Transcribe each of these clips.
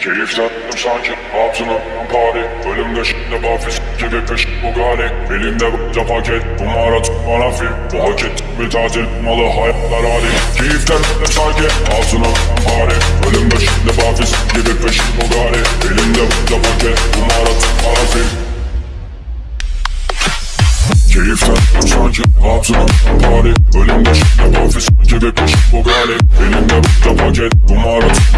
Keyiften sanki hatunum pari Ölümde şimdi bafis gibi peş Bugatti Elimde bunca paket Kumara tutmana film Bu hak ettik bir tatil malı hayatlar hali. Keyiften sanki hatunum pari Ölümde şimdi bafis gibi peş Bugatti Elimde bunca paket Kumara tutmana film Keyiften sanki hatunum pari Ölümde şimdi bafis gibi peş Bugatti Elimde bunca paket Bu hak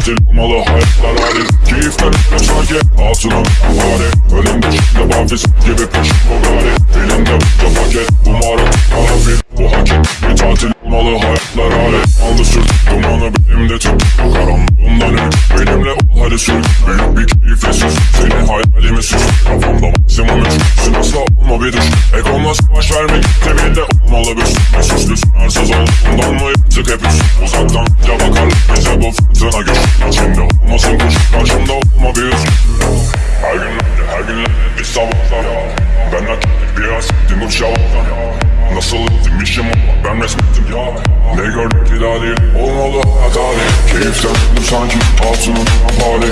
ettik bir tatil malı hayatlar hali Keyiften sanki hatunum pari Ölümde şimdi bafis gibi peş Bugatti Elimde bunca paket Kumara tutmana film Bu hak bir tatil malı hayatlar hali Aldı sürt dumanı benim de tüm Karanlığından ümit benimle ol hadi sür. Büyük bir keyifle sus Seni hayalimi süs Kafamda maksimum üç Asla olma bir düş Egonla savaş vermek Tebinde olmalı bir süs Süslü sınırsız olduğundan mı yaptık hep üst Uzaktan ya bakarlar bize bu fırtına güç İçinde olmasın kuş Karşımda olma bir üst Her gün her gün bir sabahlar Ben hak ettik biraz Din uç yalandan Nasıl ettim işim ama ben resmettim ya. Ne gördük ki daha değil olmalı hata değil. Keyiften sanki hatunun hali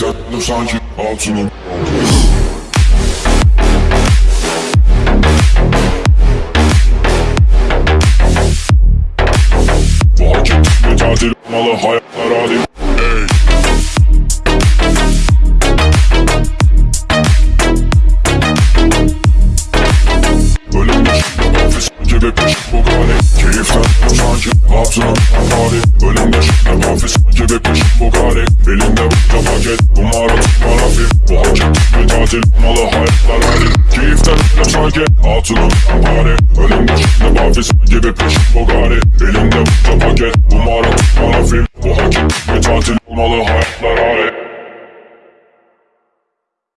döndüm sanki hak ettik bir tatil malı hayatlar hali Ey! Ölüm yaşında nefes gibi peş bu gani Keyiften sanki hatunun hali Ölüm bu kare Elinde bıçta paket Bunlar atık parafif Bu hakim bir tatil Malı hayatlar verdim Keyiften ne sanki Altınım pare Önümde şimdi bafis gibi peşim bu gari Elinde bıçta paket Bunlar atık parafif Bu hakim bir tatil Malı hayatlar verdim